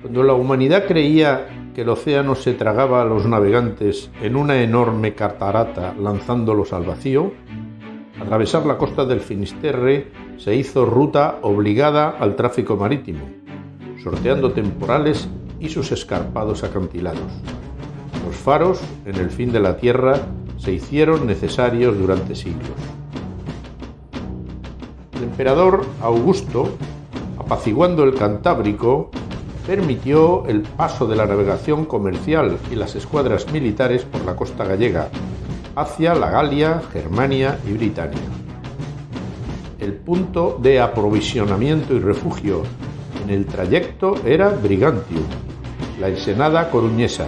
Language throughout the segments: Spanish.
Cuando la humanidad creía que el océano se tragaba a los navegantes en una enorme catarata lanzándolos al vacío, atravesar la costa del Finisterre se hizo ruta obligada al tráfico marítimo, sorteando temporales y sus escarpados acantilados. Los faros en el fin de la Tierra se hicieron necesarios durante siglos. El emperador Augusto, apaciguando el Cantábrico, permitió el paso de la navegación comercial y las escuadras militares por la costa gallega hacia la Galia, Germania y Britania. El punto de aprovisionamiento y refugio en el trayecto era Brigantium, la ensenada coruñesa,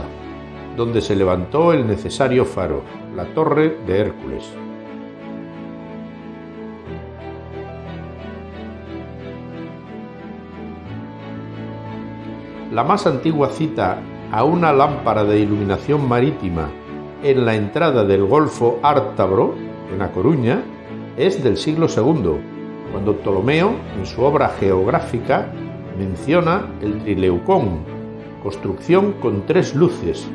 donde se levantó el necesario faro, la Torre de Hércules. La más antigua cita a una lámpara de iluminación marítima en la entrada del Golfo Ártabro, en A Coruña, es del siglo II, cuando Ptolomeo, en su obra geográfica, menciona el Trileucón, construcción con tres luces,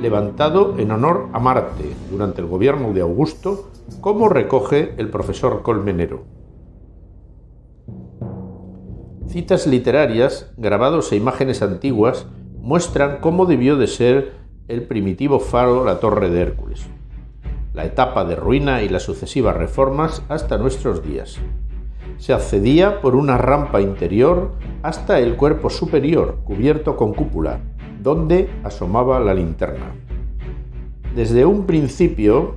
levantado en honor a Marte durante el gobierno de Augusto, como recoge el profesor Colmenero. Citas literarias, grabados e imágenes antiguas muestran cómo debió de ser el primitivo faro la Torre de Hércules, la etapa de ruina y las sucesivas reformas hasta nuestros días. Se accedía por una rampa interior hasta el cuerpo superior cubierto con cúpula, donde asomaba la linterna. Desde un principio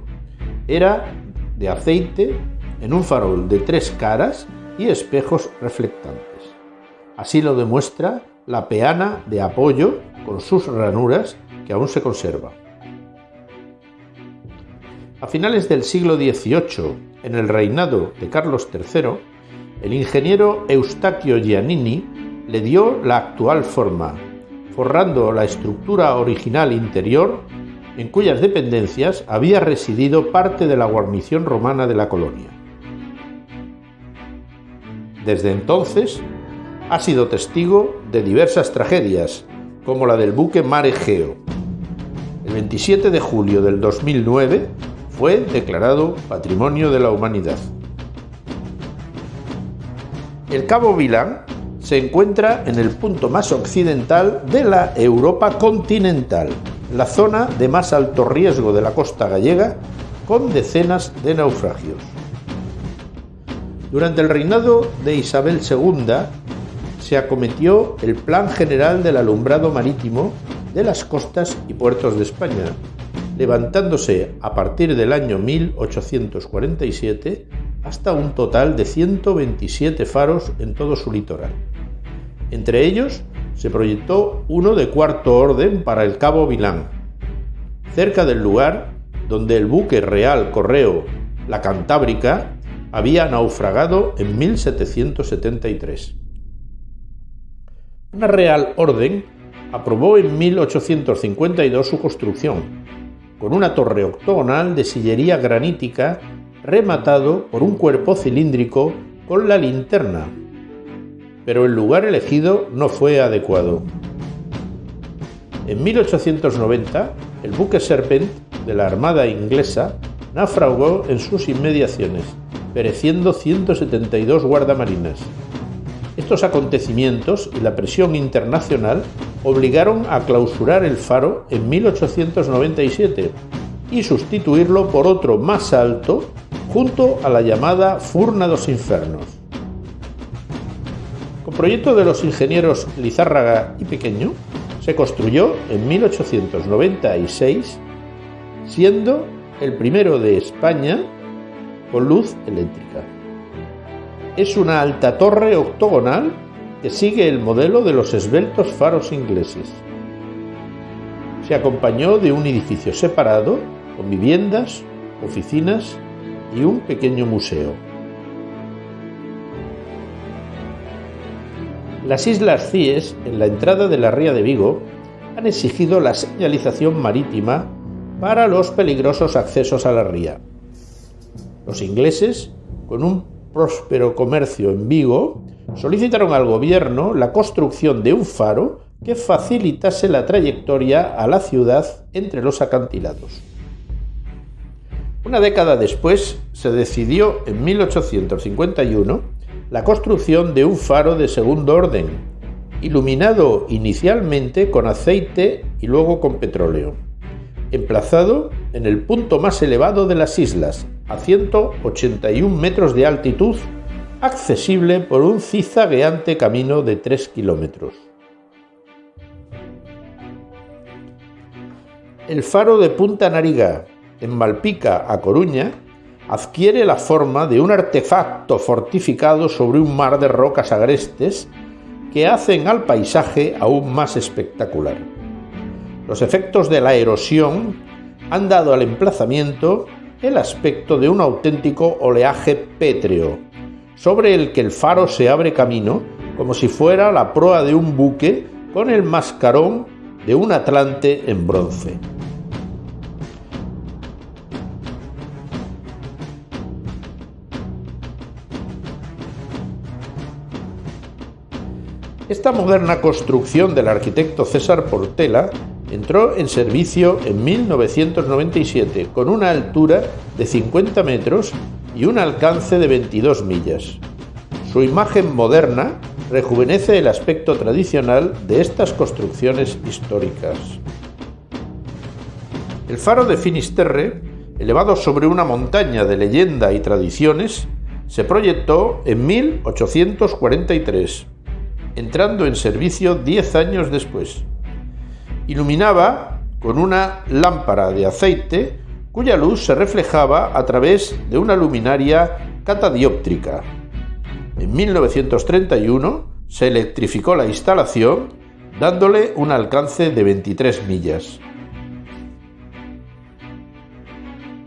era de aceite en un farol de tres caras y espejos reflectantes. Así lo demuestra la peana de apoyo con sus ranuras que aún se conserva. A finales del siglo XVIII, en el reinado de Carlos III, el ingeniero Eustaquio Giannini le dio la actual forma, forrando la estructura original interior en cuyas dependencias había residido parte de la guarnición romana de la colonia. Desde entonces, ha sido testigo de diversas tragedias, como la del buque Mare Geo. El 27 de julio del 2009 fue declarado Patrimonio de la Humanidad. El Cabo Vilán se encuentra en el punto más occidental de la Europa continental, la zona de más alto riesgo de la costa gallega, con decenas de naufragios. Durante el reinado de Isabel II, se acometió el Plan General del Alumbrado Marítimo de las costas y puertos de España, levantándose a partir del año 1847 hasta un total de 127 faros en todo su litoral. Entre ellos se proyectó uno de cuarto orden para el Cabo Vilán, cerca del lugar donde el buque real correo La Cantábrica había naufragado en 1773. Una Real Orden aprobó en 1852 su construcción, con una torre octogonal de sillería granítica rematado por un cuerpo cilíndrico con la linterna, pero el lugar elegido no fue adecuado. En 1890, el buque Serpent de la Armada inglesa naufragó en sus inmediaciones, pereciendo 172 guardamarinas. Estos acontecimientos y la presión internacional obligaron a clausurar el faro en 1897 y sustituirlo por otro más alto junto a la llamada Furna dos Infernos. Con proyecto de los ingenieros Lizárraga y Pequeño, se construyó en 1896, siendo el primero de España con luz eléctrica es una alta torre octogonal que sigue el modelo de los esbeltos faros ingleses. Se acompañó de un edificio separado con viviendas, oficinas y un pequeño museo. Las Islas Cíes, en la entrada de la ría de Vigo, han exigido la señalización marítima para los peligrosos accesos a la ría. Los ingleses, con un próspero comercio en Vigo, solicitaron al gobierno la construcción de un faro que facilitase la trayectoria a la ciudad entre los acantilados. Una década después se decidió en 1851 la construcción de un faro de segundo orden, iluminado inicialmente con aceite y luego con petróleo, emplazado en el punto más elevado de las islas, a 181 metros de altitud, accesible por un cizagueante camino de 3 kilómetros. El faro de Punta Nariga, en Malpica, a Coruña, adquiere la forma de un artefacto fortificado sobre un mar de rocas agrestes que hacen al paisaje aún más espectacular. Los efectos de la erosión han dado al emplazamiento el aspecto de un auténtico oleaje pétreo, sobre el que el faro se abre camino como si fuera la proa de un buque con el mascarón de un atlante en bronce. Esta moderna construcción del arquitecto César Portela entró en servicio en 1997 con una altura de 50 metros y un alcance de 22 millas. Su imagen moderna rejuvenece el aspecto tradicional de estas construcciones históricas. El faro de Finisterre, elevado sobre una montaña de leyenda y tradiciones, se proyectó en 1843 entrando en servicio 10 años después. Iluminaba con una lámpara de aceite cuya luz se reflejaba a través de una luminaria catadióptrica. En 1931 se electrificó la instalación dándole un alcance de 23 millas.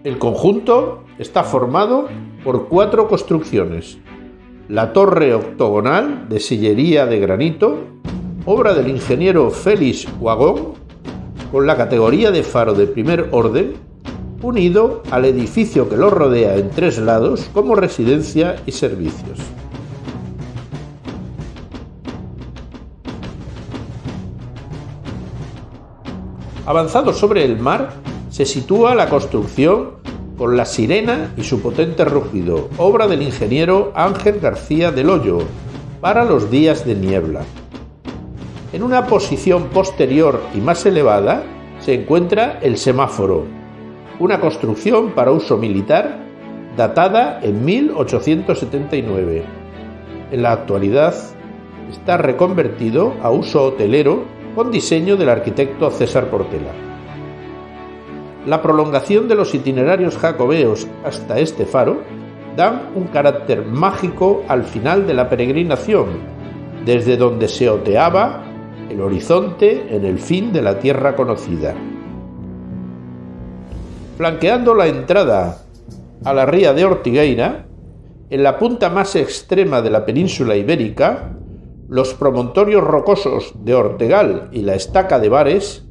El conjunto está formado por cuatro construcciones, la torre octogonal de sillería de granito, obra del ingeniero Félix Wagón, con la categoría de faro de primer orden, unido al edificio que lo rodea en tres lados como residencia y servicios. Avanzado sobre el mar, se sitúa la construcción con la sirena y su potente rugido, obra del ingeniero Ángel García del Hoyo, para los días de niebla. En una posición posterior y más elevada se encuentra el semáforo, una construcción para uso militar datada en 1879. En la actualidad está reconvertido a uso hotelero con diseño del arquitecto César Portela. La prolongación de los itinerarios jacobeos hasta este faro dan un carácter mágico al final de la peregrinación, desde donde se oteaba el horizonte en el fin de la tierra conocida. Flanqueando la entrada a la ría de Ortigueira, en la punta más extrema de la península ibérica, los promontorios rocosos de Ortegal y la estaca de Bares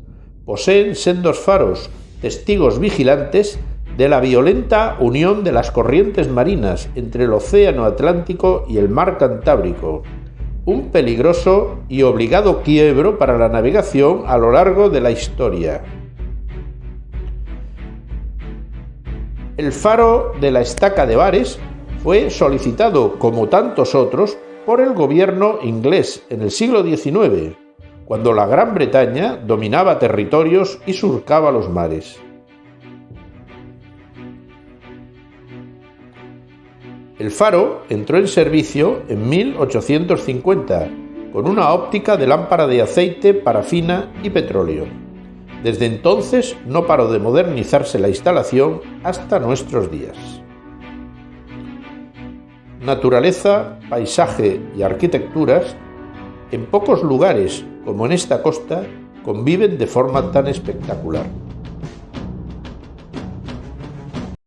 poseen sendos faros testigos vigilantes de la violenta unión de las corrientes marinas entre el Océano Atlántico y el Mar Cantábrico, un peligroso y obligado quiebro para la navegación a lo largo de la historia. El faro de la estaca de Bares fue solicitado, como tantos otros, por el gobierno inglés en el siglo XIX cuando la Gran Bretaña dominaba territorios y surcaba los mares. El faro entró en servicio en 1850 con una óptica de lámpara de aceite, parafina y petróleo. Desde entonces no paró de modernizarse la instalación hasta nuestros días. Naturaleza, paisaje y arquitecturas en pocos lugares como en esta costa, conviven de forma tan espectacular.